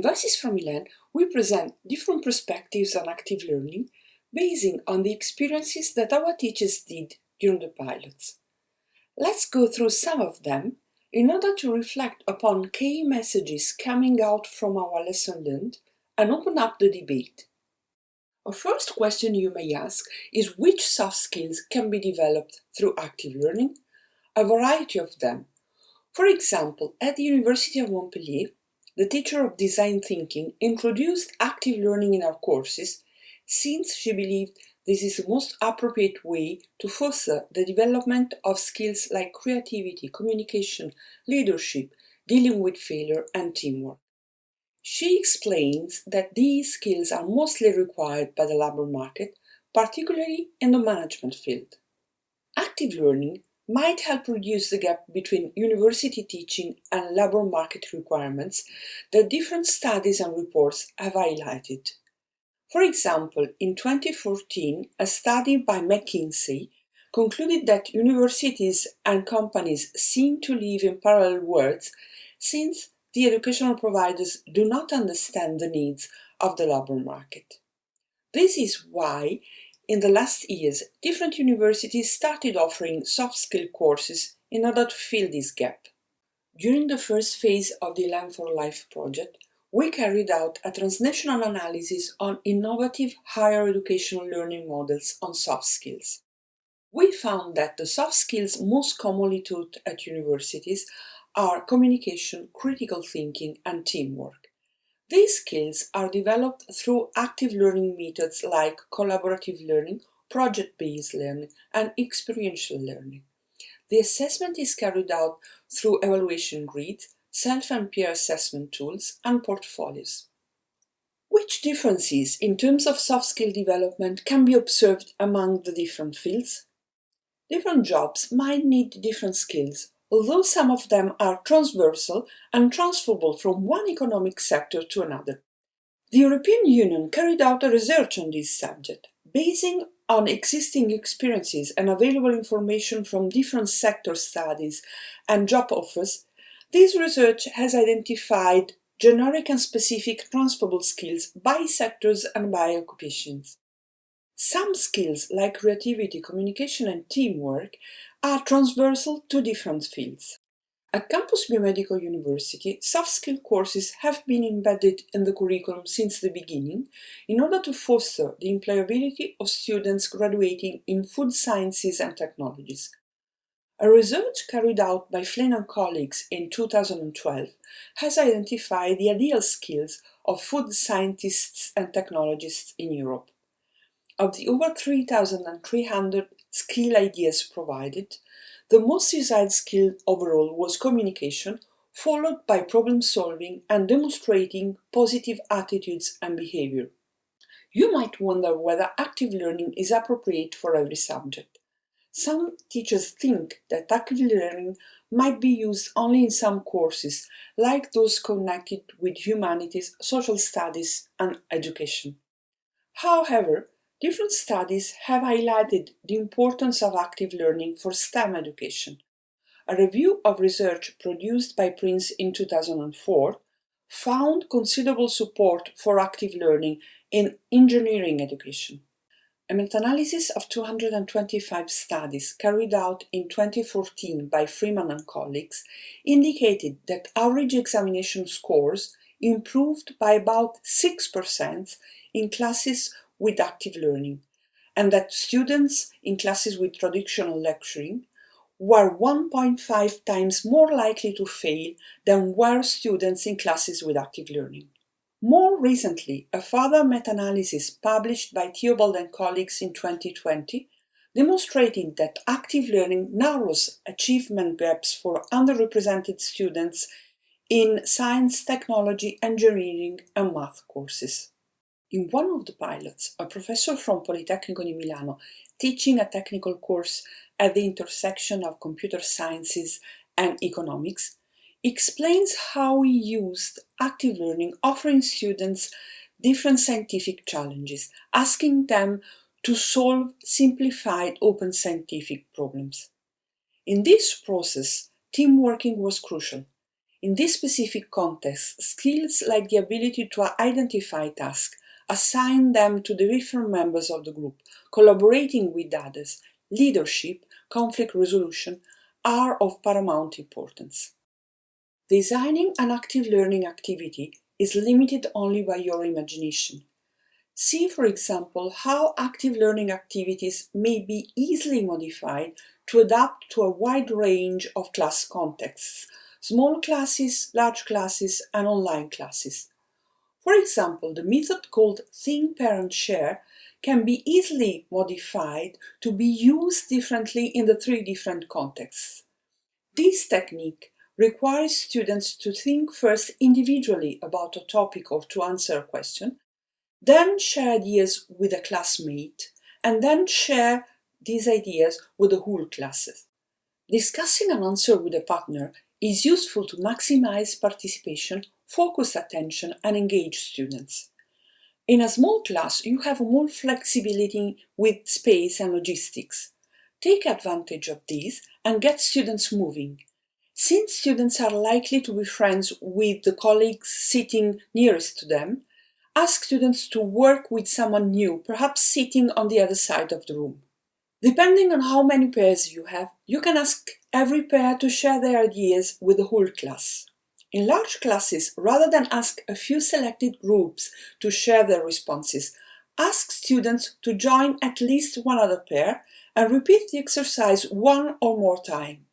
In Voices from Milan, we present different perspectives on active learning basing on the experiences that our teachers did during the pilots. Let's go through some of them in order to reflect upon key messages coming out from our lesson learned and open up the debate. A first question you may ask is which soft skills can be developed through active learning? A variety of them. For example, at the University of Montpellier, the teacher of design thinking introduced active learning in our courses since she believed this is the most appropriate way to foster the development of skills like creativity, communication, leadership, dealing with failure and teamwork. She explains that these skills are mostly required by the labour market, particularly in the management field. Active learning might help reduce the gap between university teaching and labour market requirements that different studies and reports have highlighted. For example, in 2014, a study by McKinsey concluded that universities and companies seem to live in parallel worlds since the educational providers do not understand the needs of the labour market. This is why, in the last years, different universities started offering soft skill courses in order to fill this gap. During the first phase of the Learn for Life project, we carried out a transnational analysis on innovative higher educational learning models on soft skills. We found that the soft skills most commonly taught at universities are communication, critical thinking and teamwork. These skills are developed through active learning methods like collaborative learning, project-based learning and experiential learning. The assessment is carried out through evaluation grids, self and peer assessment tools, and portfolios. Which differences in terms of soft skill development can be observed among the different fields? Different jobs might need different skills, although some of them are transversal and transferable from one economic sector to another. The European Union carried out a research on this subject, basing on existing experiences and available information from different sector studies and job offers this research has identified generic and specific transferable skills by sectors and by occupations. Some skills like creativity, communication and teamwork are transversal to different fields. At Campus Bio-Medico University, soft skill courses have been embedded in the curriculum since the beginning in order to foster the employability of students graduating in food sciences and technologies. A research carried out by Flynn and colleagues in 2012 has identified the ideal skills of food scientists and technologists in Europe. Of the over 3,300 skill ideas provided, the most desired skill overall was communication, followed by problem solving and demonstrating positive attitudes and behavior. You might wonder whether active learning is appropriate for every subject. Some teachers think that active learning might be used only in some courses, like those connected with humanities, social studies and education. However, different studies have highlighted the importance of active learning for STEM education. A review of research produced by Prince in 2004 found considerable support for active learning in engineering education. A meta-analysis of 225 studies carried out in 2014 by Freeman and colleagues indicated that average examination scores improved by about 6% in classes with active learning, and that students in classes with traditional lecturing were 1.5 times more likely to fail than were students in classes with active learning. More recently, a further meta-analysis published by Theobald and colleagues in 2020 demonstrating that active learning narrows achievement gaps for underrepresented students in science, technology, engineering and math courses. In one of the pilots, a professor from Politecnico di Milano teaching a technical course at the intersection of computer sciences and economics explains how he used active learning offering students different scientific challenges, asking them to solve simplified open scientific problems. In this process, team working was crucial. In this specific context, skills like the ability to identify tasks, assign them to the different members of the group, collaborating with others, leadership, conflict resolution are of paramount importance. Designing an active learning activity is limited only by your imagination. See, for example, how active learning activities may be easily modified to adapt to a wide range of class contexts, small classes, large classes, and online classes. For example, the method called Think Pair Share can be easily modified to be used differently in the three different contexts. This technique requires students to think first individually about a topic or to answer a question, then share ideas with a classmate, and then share these ideas with the whole classes. Discussing an answer with a partner is useful to maximize participation, focus attention, and engage students. In a small class, you have more flexibility with space and logistics. Take advantage of these and get students moving. Since students are likely to be friends with the colleagues sitting nearest to them, ask students to work with someone new, perhaps sitting on the other side of the room. Depending on how many pairs you have, you can ask every pair to share their ideas with the whole class. In large classes, rather than ask a few selected groups to share their responses, ask students to join at least one other pair and repeat the exercise one or more time.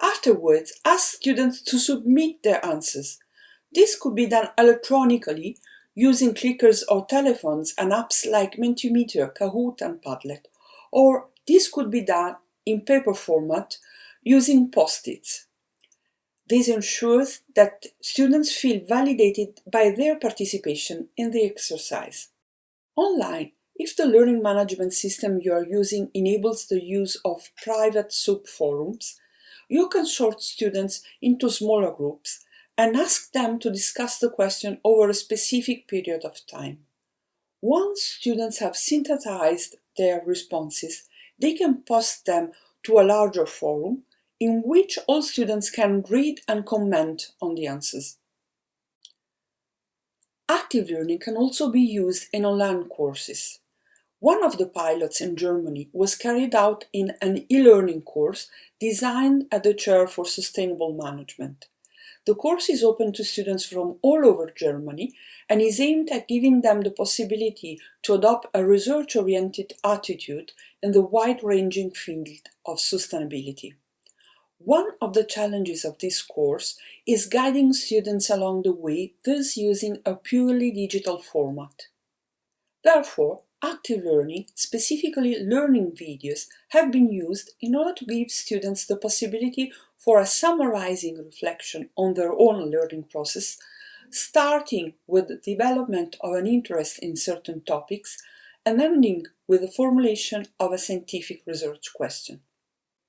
Afterwards, ask students to submit their answers. This could be done electronically using clickers or telephones and apps like Mentimeter, Kahoot and Padlet, or this could be done in paper format using post-its. This ensures that students feel validated by their participation in the exercise. Online, if the learning management system you are using enables the use of private subforums, you can sort students into smaller groups and ask them to discuss the question over a specific period of time. Once students have synthesized their responses, they can post them to a larger forum in which all students can read and comment on the answers. Active learning can also be used in online courses. One of the pilots in Germany was carried out in an e-learning course designed at the Chair for Sustainable Management. The course is open to students from all over Germany and is aimed at giving them the possibility to adopt a research-oriented attitude in the wide-ranging field of sustainability. One of the challenges of this course is guiding students along the way, thus using a purely digital format. Therefore, active learning, specifically learning videos, have been used in order to give students the possibility for a summarizing reflection on their own learning process, starting with the development of an interest in certain topics and ending with the formulation of a scientific research question.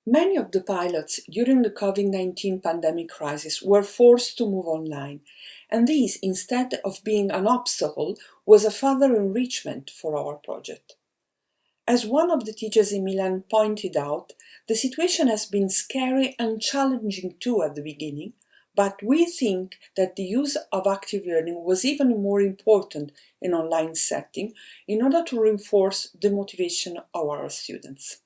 Many of the pilots during the COVID-19 pandemic crisis were forced to move online, and this, instead of being an obstacle, was a further enrichment for our project. As one of the teachers in Milan pointed out, the situation has been scary and challenging too at the beginning, but we think that the use of active learning was even more important in online setting in order to reinforce the motivation of our students.